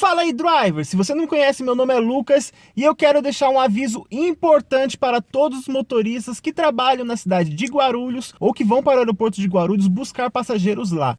Fala aí, driver! Se você não me conhece, meu nome é Lucas e eu quero deixar um aviso importante para todos os motoristas que trabalham na cidade de Guarulhos ou que vão para o aeroporto de Guarulhos buscar passageiros lá.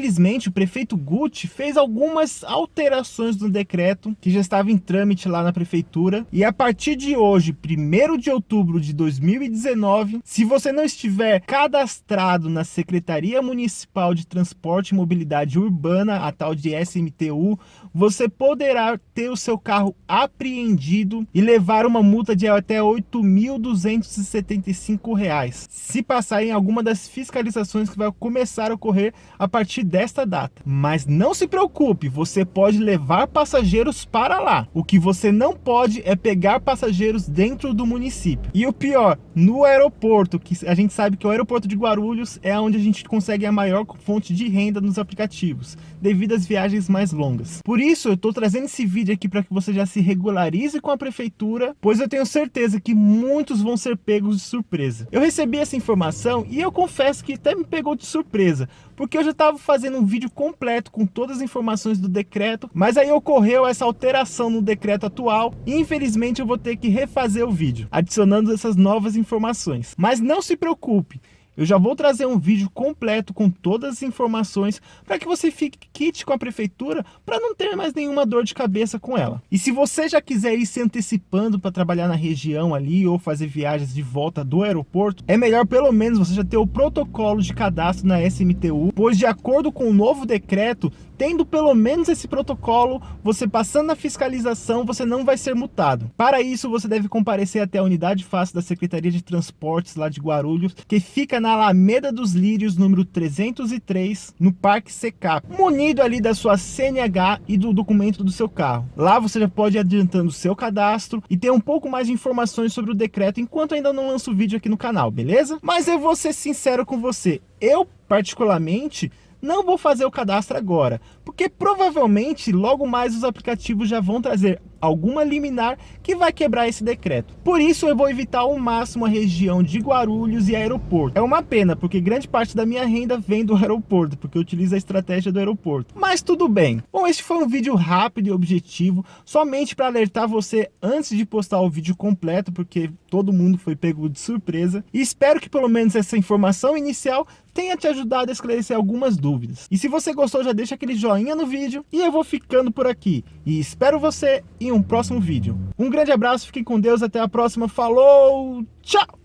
Infelizmente, o prefeito Gucci fez algumas alterações no decreto que já estava em trâmite lá na prefeitura. E a partir de hoje, 1 de outubro de 2019, se você não estiver cadastrado na Secretaria Municipal de Transporte e Mobilidade Urbana, a tal de SMTU, você poderá ter o seu carro apreendido e levar uma multa de até R$ 8.275, se passar em alguma das fiscalizações que vai começar a ocorrer a partir desta data. Mas não se preocupe, você pode levar passageiros para lá. O que você não pode é pegar passageiros dentro do município. E o pior, no aeroporto, que a gente sabe que o aeroporto de Guarulhos é onde a gente consegue a maior fonte de renda nos aplicativos, devido às viagens mais longas. Por isso, eu estou trazendo esse vídeo aqui para que você já se regularize com a prefeitura, pois eu tenho certeza que muitos vão ser pegos de surpresa. Eu recebi essa informação e eu confesso que até me pegou de surpresa, porque eu já estava fazendo um vídeo completo com todas as informações do decreto, mas aí ocorreu essa alteração no decreto atual e infelizmente eu vou ter que refazer o vídeo, adicionando essas novas informações. Mas não se preocupe, eu já vou trazer um vídeo completo com todas as informações para que você fique kit com a prefeitura para não ter mais nenhuma dor de cabeça com ela. E se você já quiser ir se antecipando para trabalhar na região ali ou fazer viagens de volta do aeroporto, é melhor pelo menos você já ter o protocolo de cadastro na SMTU, pois de acordo com o novo decreto, tendo pelo menos esse protocolo, você passando na fiscalização, você não vai ser multado. Para isso, você deve comparecer até a unidade fácil da Secretaria de Transportes lá de Guarulhos, que fica na Alameda dos Lírios, número 303, no Parque Secap, munido ali da sua CNH e do documento do seu carro. Lá você já pode ir adiantando o seu cadastro e ter um pouco mais de informações sobre o decreto, enquanto ainda não lanço vídeo aqui no canal, beleza? Mas eu vou ser sincero com você, eu particularmente não vou fazer o cadastro agora, porque provavelmente logo mais os aplicativos já vão trazer alguma liminar que vai quebrar esse decreto. Por isso eu vou evitar ao máximo a região de Guarulhos e aeroporto. É uma pena, porque grande parte da minha renda vem do aeroporto, porque eu utilizo a estratégia do aeroporto. Mas tudo bem. Bom, este foi um vídeo rápido e objetivo, somente para alertar você antes de postar o vídeo completo, porque todo mundo foi pego de surpresa. E espero que pelo menos essa informação inicial tenha te ajudado a esclarecer algumas dúvidas. E se você gostou, já deixa aquele joinha no vídeo e eu vou ficando por aqui. E espero você em um próximo vídeo. Um grande abraço, fiquem com Deus, até a próxima, falou, tchau!